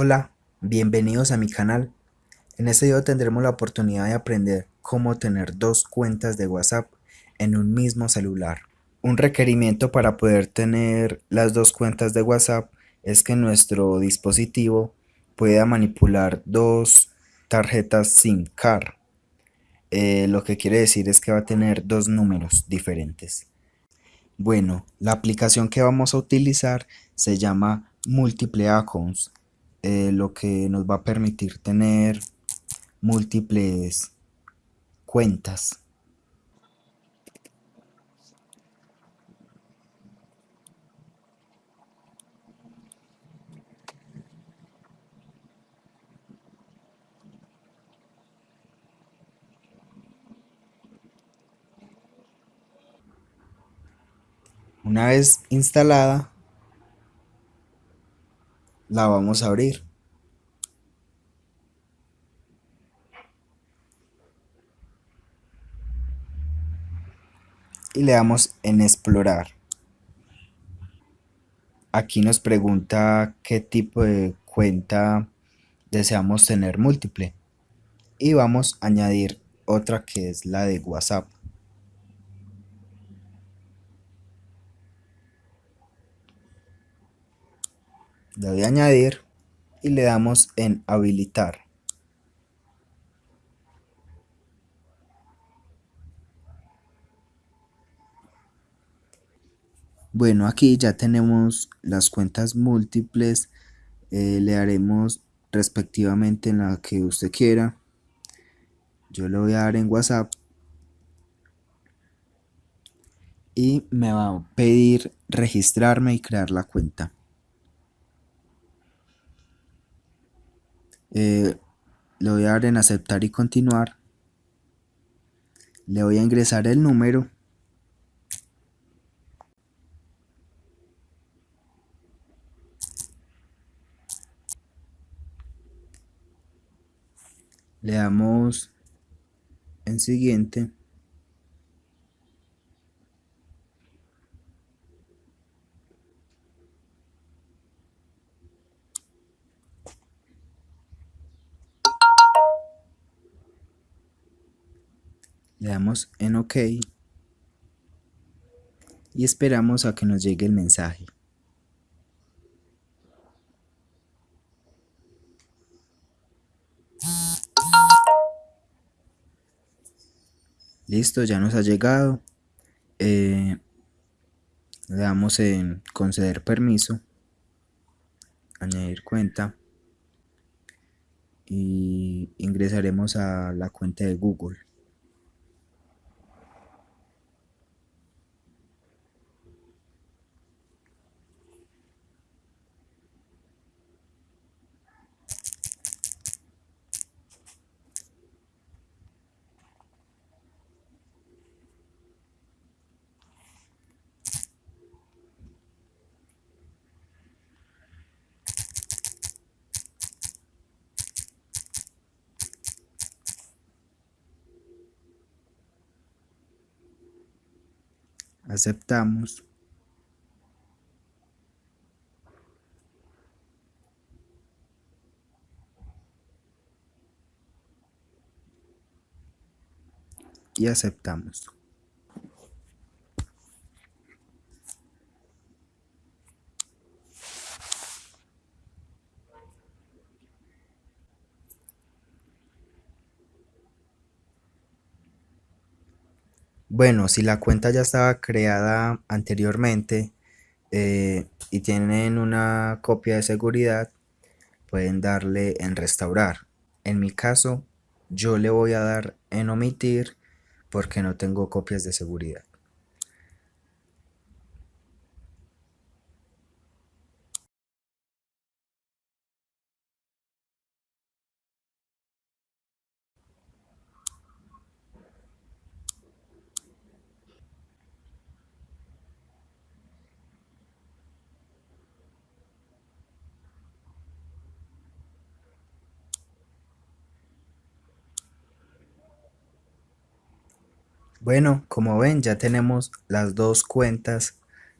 Hola, bienvenidos a mi canal. En este video tendremos la oportunidad de aprender cómo tener dos cuentas de WhatsApp en un mismo celular. Un requerimiento para poder tener las dos cuentas de WhatsApp es que nuestro dispositivo pueda manipular dos tarjetas SIM card. Eh, lo que quiere decir es que va a tener dos números diferentes. Bueno, la aplicación que vamos a utilizar se llama Multiple Accounts eh, lo que nos va a permitir tener múltiples cuentas. Una vez instalada, la vamos a abrir. Y le damos en explorar. Aquí nos pregunta qué tipo de cuenta deseamos tener múltiple. Y vamos a añadir otra que es la de WhatsApp. Doy a añadir y le damos en habilitar. Bueno, aquí ya tenemos las cuentas múltiples, eh, le haremos respectivamente en la que usted quiera. Yo le voy a dar en WhatsApp y me va a pedir registrarme y crear la cuenta. Eh, le voy a dar en aceptar y continuar. Le voy a ingresar el número. Le damos en siguiente le damos en OK y esperamos a que nos llegue el mensaje. Listo, ya nos ha llegado. Eh, le damos en conceder permiso, añadir cuenta y ingresaremos a la cuenta de Google. Aceptamos. Y aceptamos Bueno, si la cuenta ya estaba creada anteriormente eh, y tienen una copia de seguridad, pueden darle en restaurar. En mi caso, yo le voy a dar en omitir porque no tengo copias de seguridad. Bueno, como ven ya tenemos las dos cuentas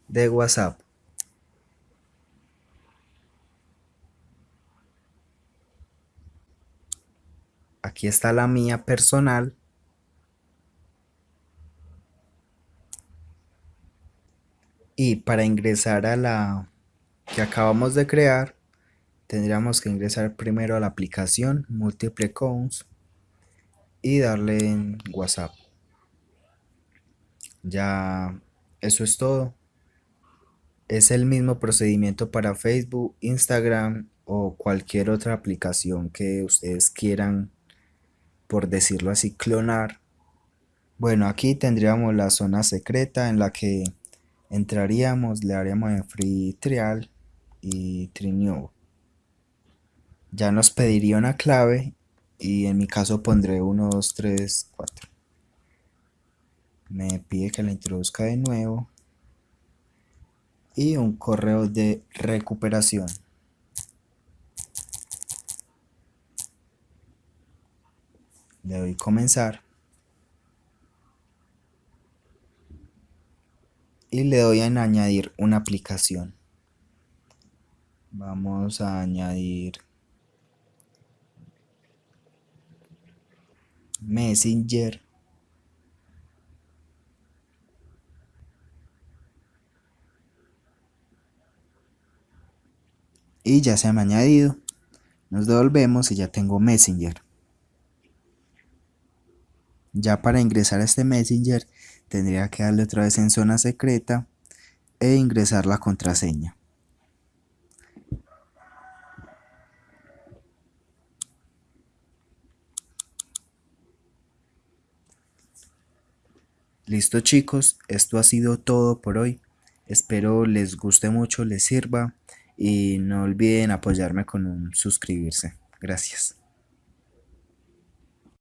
de WhatsApp. aquí está la mía personal y para ingresar a la que acabamos de crear tendríamos que ingresar primero a la aplicación Multiple Accounts y darle en WhatsApp ya eso es todo es el mismo procedimiento para Facebook, Instagram o cualquier otra aplicación que ustedes quieran, por decirlo así, clonar. Bueno, aquí tendríamos la zona secreta en la que entraríamos, le haríamos en Free Trial y Trinew. Ya nos pediría una clave y en mi caso pondré 1, 2, 3, 4. Me pide que la introduzca de nuevo y un correo de recuperación. Le doy comenzar. Y le doy en añadir una aplicación. Vamos a añadir Messenger. Y ya se han añadido. Nos devolvemos y ya tengo messenger. Ya para ingresar a este messenger tendría que darle otra vez en zona secreta e ingresar la contraseña. Listo chicos, esto ha sido todo por hoy. Espero les guste mucho, les sirva y no olviden apoyarme con un suscribirse. Gracias.